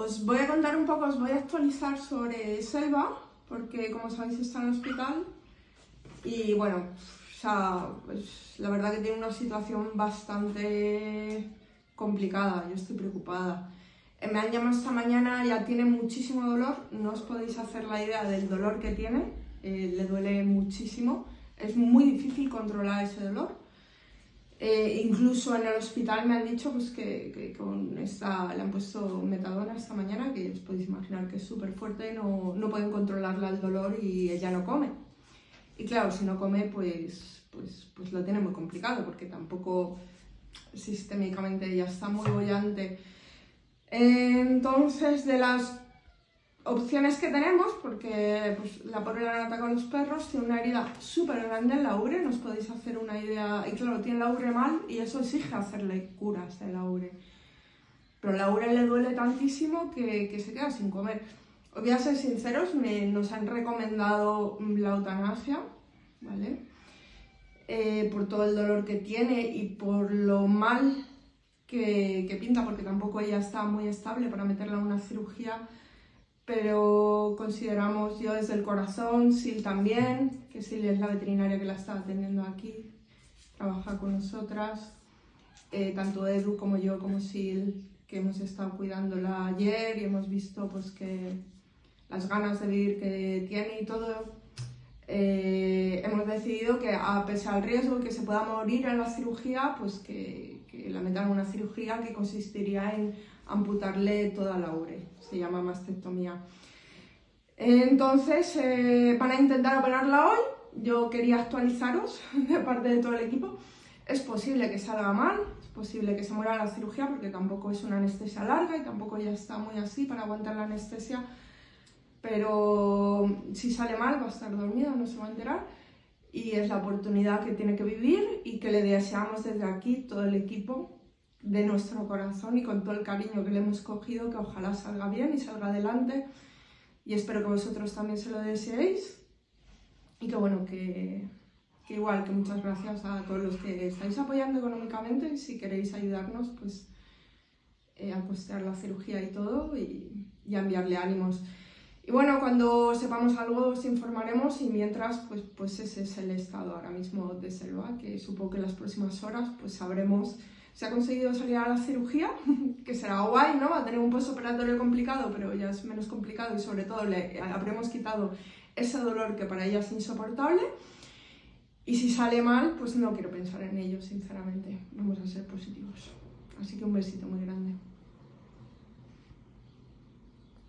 os voy a contar un poco, os voy a actualizar sobre Selva, porque como sabéis está en el hospital y bueno, pues, la verdad que tiene una situación bastante complicada, yo estoy preocupada. Eh, me han llamado esta mañana, ya tiene muchísimo dolor, no os podéis hacer la idea del dolor que tiene, eh, le duele muchísimo, es muy difícil controlar ese dolor. Eh, incluso en el hospital me han dicho pues, que, con esta, le han puesto metadona esta mañana, que os podéis imaginar que es súper fuerte, no, no pueden controlarla el dolor y ella no come. Y claro, si no come, pues, pues, pues lo tiene muy complicado, porque tampoco sistémicamente ya está muy bollante. Entonces, de las opciones que tenemos, porque pues, la pobre la han atacado los perros, tiene una herida súper grande en la ubre, nos podéis hacer una idea, y claro, tiene la ubre mal y eso exige hacerle curas de la ubre. Pero la ubre le duele tantísimo que, que se queda sin comer. Os voy a ser sinceros, me, nos han recomendado la eutanasia, ¿vale? Eh, por todo el dolor que tiene y por lo mal que, que pinta, porque tampoco ella está muy estable para meterla en una cirugía pero consideramos yo desde el corazón, Sil también, que Sil es la veterinaria que la está atendiendo aquí, trabaja con nosotras, eh, tanto Edu como yo como Sil, que hemos estado cuidándola ayer y hemos visto pues que las ganas de vivir que tiene y todo, eh, hemos decidido que a pesar del riesgo que se pueda morir en la cirugía, pues que la metan en una cirugía que consistiría en amputarle toda la ubre, se llama mastectomía. Entonces, eh, van a intentar operarla hoy, yo quería actualizaros de parte de todo el equipo. Es posible que salga mal, es posible que se muera la cirugía porque tampoco es una anestesia larga y tampoco ya está muy así para aguantar la anestesia, pero si sale mal va a estar dormido, no se va a enterar y es la oportunidad que tiene que vivir y que le deseamos desde aquí todo el equipo de nuestro corazón y con todo el cariño que le hemos cogido, que ojalá salga bien y salga adelante. Y espero que vosotros también se lo deseéis. Y que bueno, que, igual, que muchas gracias a todos los que estáis apoyando económicamente. Si queréis ayudarnos, pues eh, a costear la cirugía y todo y, y a enviarle ánimos. Y bueno, cuando sepamos algo os informaremos y mientras, pues, pues ese es el estado ahora mismo de Selva, que supongo que en las próximas horas pues sabremos se ha conseguido salir a la cirugía, que será guay, ¿no? Va a tener un postoperatorio complicado, pero ya es menos complicado y sobre todo le habremos quitado ese dolor que para ella es insoportable. Y si sale mal, pues no quiero pensar en ello, sinceramente. Vamos a ser positivos. Así que un besito muy grande.